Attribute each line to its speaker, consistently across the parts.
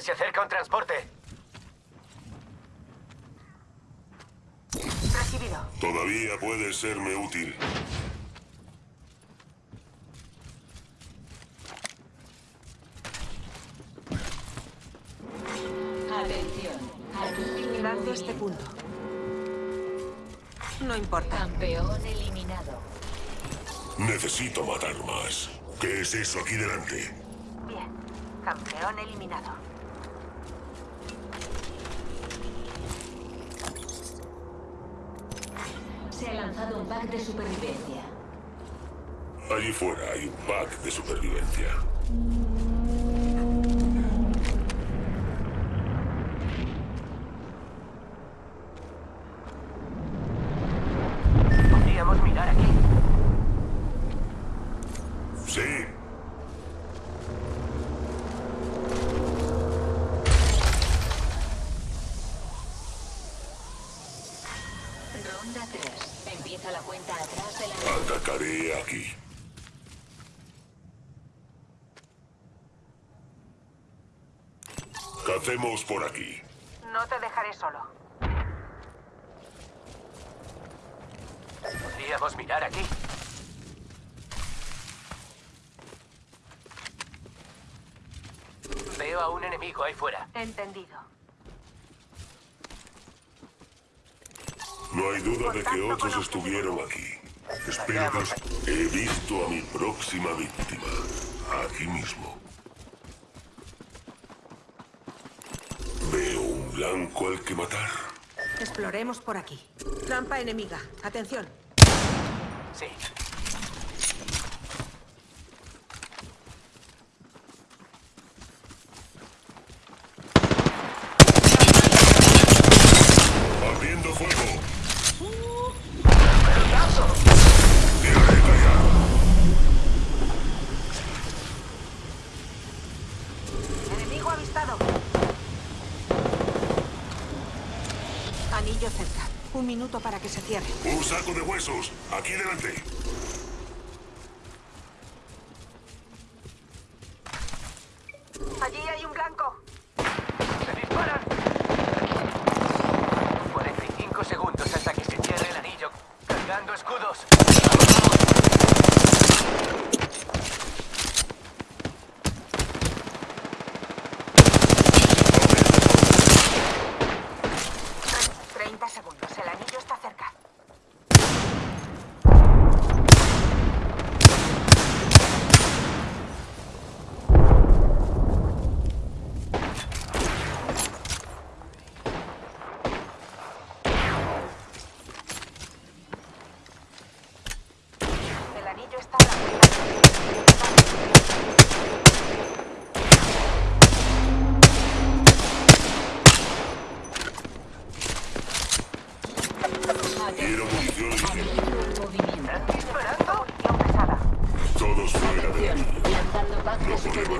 Speaker 1: Se acerca un transporte.
Speaker 2: Recibido.
Speaker 3: Todavía puede serme útil.
Speaker 4: Atención.
Speaker 2: Vigilando este punto. No importa.
Speaker 4: Campeón eliminado.
Speaker 3: Necesito matar más. ¿Qué es eso aquí delante?
Speaker 2: Bien. Campeón eliminado.
Speaker 4: Se ha lanzado un pack de supervivencia.
Speaker 3: Allí fuera hay un pack de supervivencia.
Speaker 1: Podríamos mirar aquí.
Speaker 3: Sí.
Speaker 4: Ronda 3. Empieza la cuenta atrás de la...
Speaker 3: Atacaré aquí. Cacemos por aquí.
Speaker 2: No te dejaré solo.
Speaker 1: Podríamos mirar aquí. Veo a un enemigo ahí fuera.
Speaker 2: Entendido.
Speaker 3: No hay duda de que otros estuvieron aquí. Espero que He visto a mi próxima víctima. Aquí mismo. Veo un blanco al que matar.
Speaker 2: Exploremos por aquí. Trampa enemiga. Atención.
Speaker 1: Sí.
Speaker 2: Cerca. Un minuto para que se cierre.
Speaker 3: Un saco de huesos. Aquí delante.
Speaker 2: Allí hay un blanco.
Speaker 1: ¡Se disparan! 45 segundos hasta que se cierre el anillo. Cargando escudos.
Speaker 2: Tre- 30 segundos. El anillo está cerca. El anillo está a la
Speaker 3: Quiero munición ligera.
Speaker 4: Movimiento.
Speaker 1: ¿Están disparando?
Speaker 2: munición pesada.
Speaker 3: Todos fuera de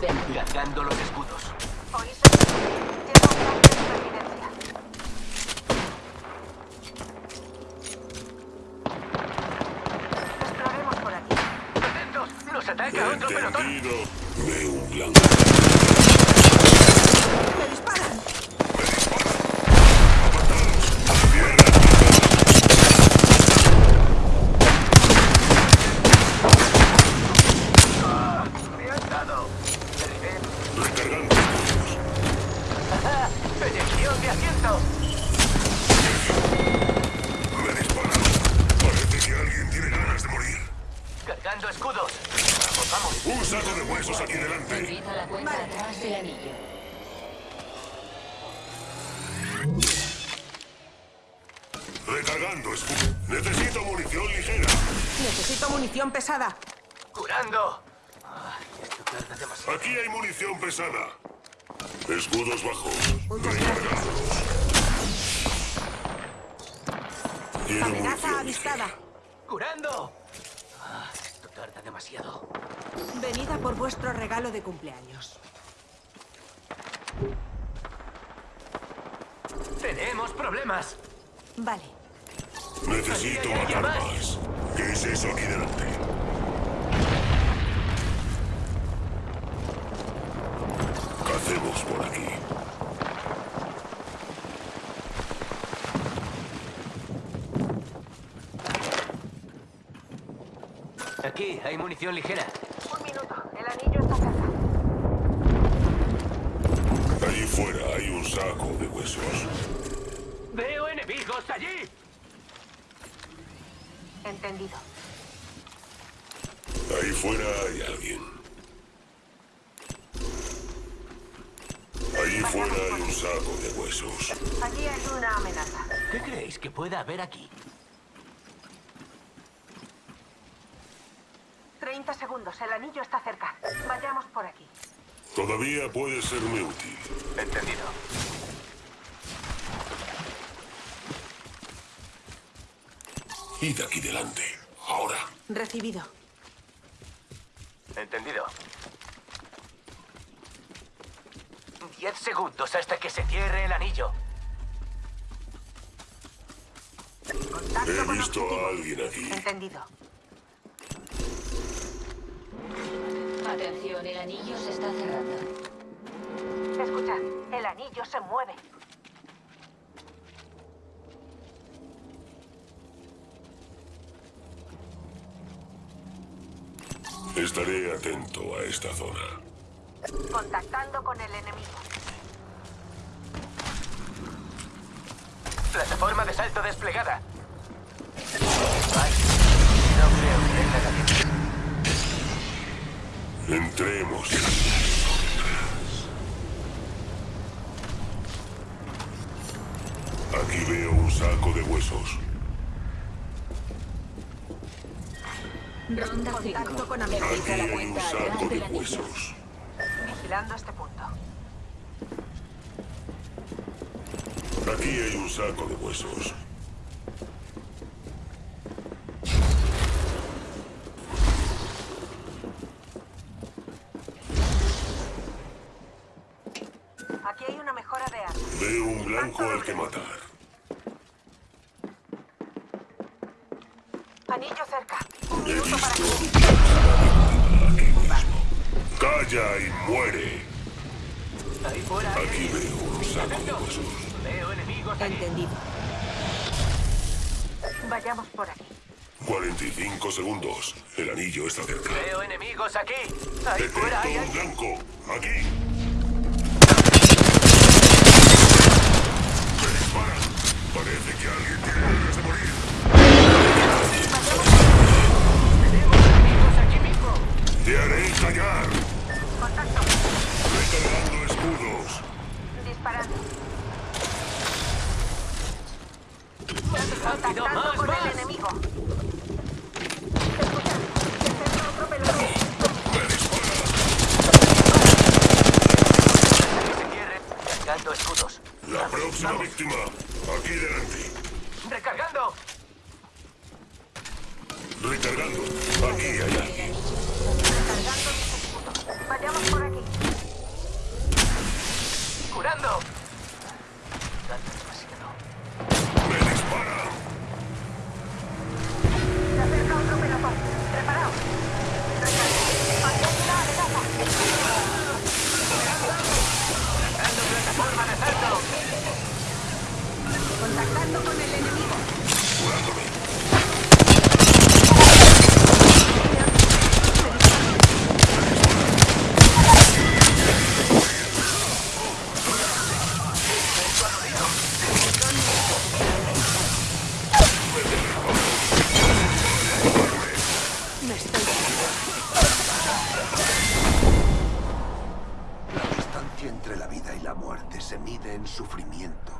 Speaker 3: aquí.
Speaker 4: Lanzando
Speaker 1: los escudos.
Speaker 3: Entendido. Veo un blanco. Huesos aquí delante.
Speaker 4: Empieza la cuenta atrás del anillo.
Speaker 3: Recargando. Necesito munición ligera.
Speaker 2: Necesito munición pesada.
Speaker 1: ¡Curando! Ay, esto tarda demasiado.
Speaker 3: Aquí hay munición pesada. Escudos bajos. Quiero
Speaker 2: Amenaza avistada.
Speaker 3: ligera.
Speaker 1: ¡Curando! Demasiado.
Speaker 2: Venida por vuestro regalo de cumpleaños.
Speaker 1: ¡Tenemos problemas!
Speaker 2: Vale.
Speaker 3: Necesito matar más. ¿Qué es eso aquí delante? Cacemos por aquí.
Speaker 1: Aquí hay munición ligera.
Speaker 2: Un minuto. El anillo está cerca.
Speaker 3: Allí fuera hay un saco de huesos.
Speaker 1: ¡Veo enemigos allí!
Speaker 2: Entendido.
Speaker 3: Ahí fuera hay alguien. Allí fuera hay un saco de huesos.
Speaker 2: Allí hay una amenaza.
Speaker 1: ¿Qué creéis que pueda haber aquí?
Speaker 2: Segundos. El anillo está cerca. Vayamos por aquí.
Speaker 3: Todavía puede serme útil.
Speaker 1: Entendido.
Speaker 3: Id aquí delante. Ahora.
Speaker 2: Recibido.
Speaker 1: Entendido. Diez segundos hasta que se cierre el anillo.
Speaker 2: Contacto
Speaker 3: He visto
Speaker 2: objetivo.
Speaker 3: a alguien aquí.
Speaker 2: Entendido.
Speaker 4: Atención, el anillo se está cerrando.
Speaker 2: Escuchad. El anillo se mueve.
Speaker 3: Estaré atento a esta zona.
Speaker 2: Contactando con el enemigo.
Speaker 1: Plataforma de salto desplegada. Ay, no creo que
Speaker 3: Entremos. Aquí veo un saco de huesos.
Speaker 4: Ronda 5.
Speaker 2: Contacto con amigo.
Speaker 3: Aquí hay un saco de huesos.
Speaker 2: Vigilando este punto.
Speaker 3: Aquí hay un saco de huesos. Blanco al que matar.
Speaker 2: Anillo cerca. Un
Speaker 3: He
Speaker 2: minuto para
Speaker 3: aquí mismo. Calla y muere.
Speaker 1: Ahí fuera hay
Speaker 3: Aquí veo un saco de huesos.
Speaker 1: Veo enemigos allí.
Speaker 2: Entendido. Vayamos por aquí.
Speaker 3: 45 segundos. El anillo está cerca.
Speaker 1: Veo enemigos aquí. Ahí fuera
Speaker 3: Detecto
Speaker 1: hay
Speaker 3: un
Speaker 1: alguien.
Speaker 3: blanco. Aquí. Parece que alguien tiene ganas de morir.
Speaker 1: Tenemos enemigos aquí mismo.
Speaker 3: Te haré estallar.
Speaker 2: Contacto.
Speaker 3: Recargando escudos.
Speaker 2: Disparando. Contactando
Speaker 1: más,
Speaker 2: con
Speaker 1: más.
Speaker 2: el enemigo.
Speaker 1: Escudos.
Speaker 3: La próxima víctima. Aquí delante.
Speaker 1: Recargando.
Speaker 3: Recargando. Aquí hay alguien.
Speaker 2: Cargando mis escudos. Vayamos por aquí.
Speaker 1: Curando.
Speaker 5: La distancia entre la vida y la muerte se mide en sufrimiento.